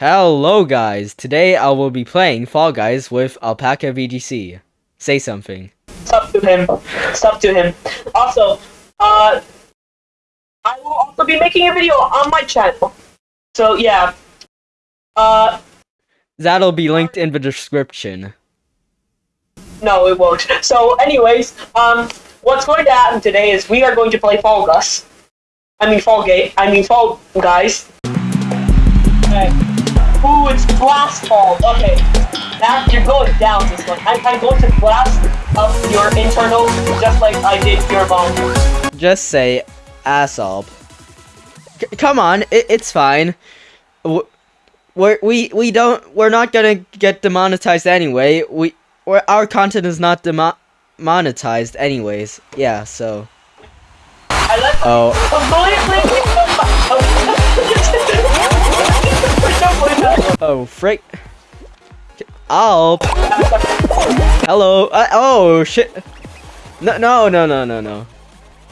Hello guys, today I will be playing Fall Guys with Alpaca VGC. Say something. Stop to him. Stop to him. Also, uh, I will also be making a video on my channel. So yeah. Uh, That'll be linked in the description. no, it won't. So, anyways, um, what's going to happen today is we are going to play Fall Guys. I mean Fall Gate. I mean Fall Guys. Okay. Ooh, it's blast ball. Okay. Now you're going down this one. I'm, I'm going to blast up your internal just like I did your bomb. Just say assalp. C come on, it it's fine. W we're, we we don't we're not gonna get demonetized anyway. We we're, our content is not demo monetized anyways. Yeah, so. I let Oh. Oh, frick. Alp. Hello. Uh, oh, shit. No, no, no, no, no, no.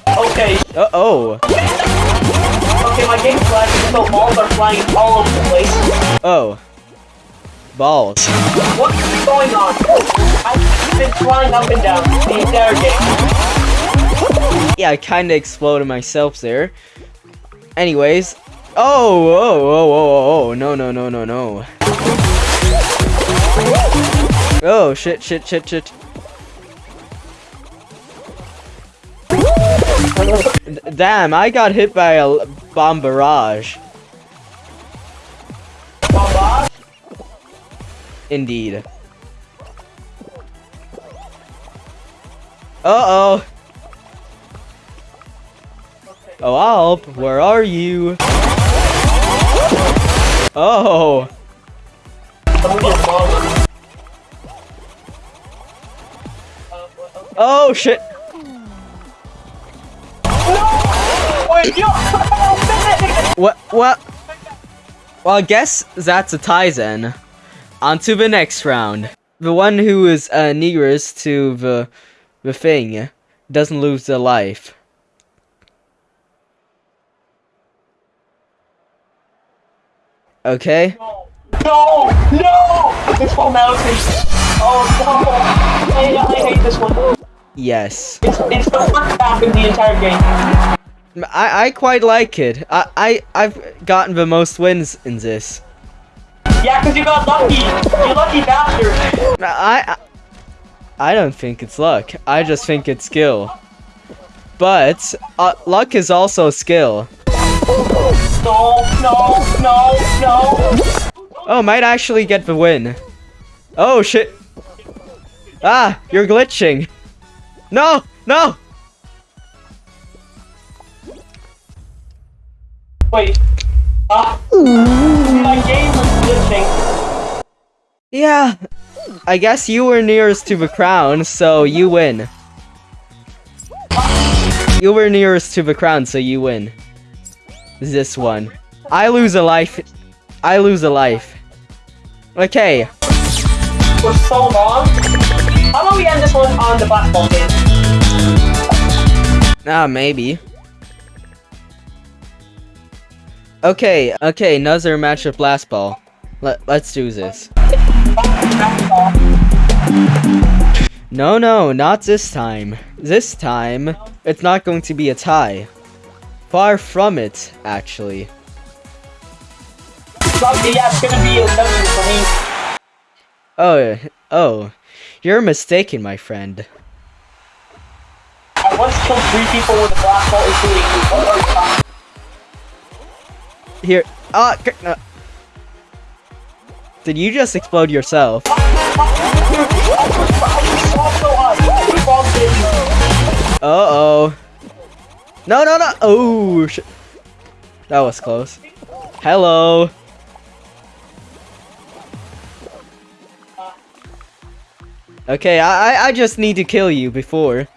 okay, Uh oh. okay, my game's lagging, so balls are flying all over the place. Oh. Balls. What's going on? I've been flying up and down the entire game. Yeah, I kinda exploded myself there. Anyways. Oh, oh, oh, oh, oh, oh, oh. No, no, no, no, no. Oh, shit, shit, shit, shit. Damn, I got hit by a bomb barrage. Indeed. Uh-oh. Oh, Alp, where are you? Oh. Oh, shit. What? What? Well, I guess that's a tie then. On to the next round. The one who is uh, nearest to the the thing doesn't lose their life. Okay. No! No! This whole mountain. Oh no! I, I hate this one. Yes. It's, it's the worst map in the entire game. I, I quite like it. I, I, I've gotten the most wins in this. Yeah, because you got lucky. You lucky bastard. I, I, I don't think it's luck. I just think it's skill. But, uh, luck is also skill. No, no, no. Oh, might actually get the win. Oh, shit. Ah, you're glitching. No, no. Wait. Ah. my game was glitching. Yeah. I guess you were nearest to the crown, so you win. You were nearest to the crown, so you win. This one. I lose a life. I lose a life. Okay. For so long. How about we end this one on the basketball game? Ah, maybe. Okay, okay, another match of blast ball. Let, let's do this. No, no, not this time. This time, it's not going to be a tie. Far from it, actually. Lucky, yeah, it's gonna be a for me. Oh, oh, you're mistaken, my friend. I once killed three people with a blast ball, including you. What are you talking Here, ah, uh, Did you just explode yourself? Uh-oh. No, no, no! Oh. That was close. Hello. Okay, I, I- I just need to kill you before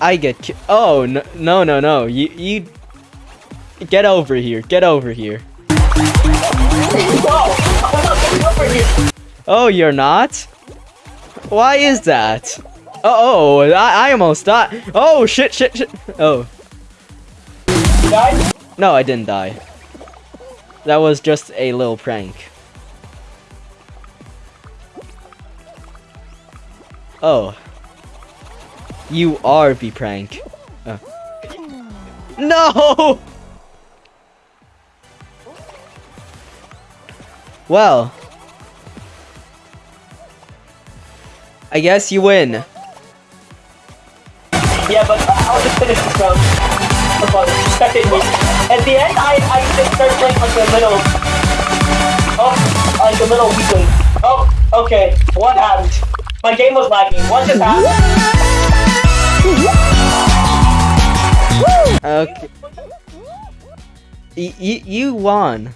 I get ki- Oh, no, no, no, no. You, you... Get over here. Get over here. Oh, you're not? Why is that? Uh oh, I, I almost died. Oh, shit, shit, shit. Oh. No, I didn't die. that was just a little prank. Oh. You are the prank. Oh. No! Well. I guess you win. Yeah, but I'll just finish this round. Second me. At the end, I, I just start playing like a little... Oh, like a little weakling. Oh, okay. What happened? My game was lagging. What just happened? Okay. Y- y- you won.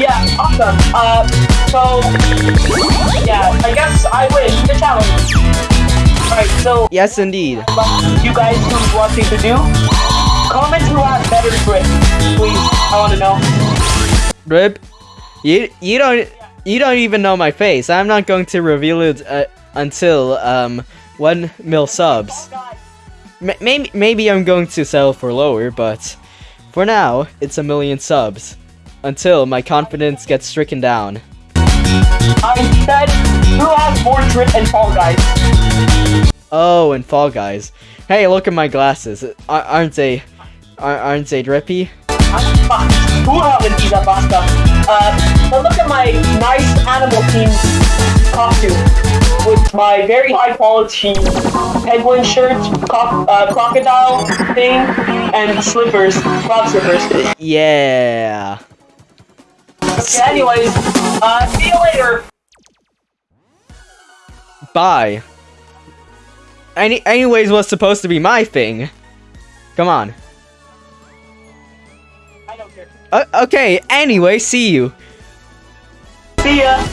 Yeah, awesome. Uh, so, yeah, I guess I win the challenge. Alright, so, Yes, indeed. you guys who who's watching to do, comment who has better grip, please. I want to know. Rib, you you don't you don't even know my face. I'm not going to reveal it uh, until um one mil subs. M- maybe maybe I'm going to sell for lower, but for now it's a million subs until my confidence gets stricken down. I said, who has and Fall Guys? Oh, and Fall Guys. Hey, look at my glasses. Ar- aren't they ar- aren't they drippy? I'm fucked. Who haven't these basta? Uh, but look at my nice animal theme costume with my very high quality penguin shirt, co- uh, crocodile thing, and slippers, frog slippers. Yeah. Okay, anyways, uh, see you later. Bye. Any anyways was supposed to be my thing. Come on. Uh, okay, anyway, see you. See ya.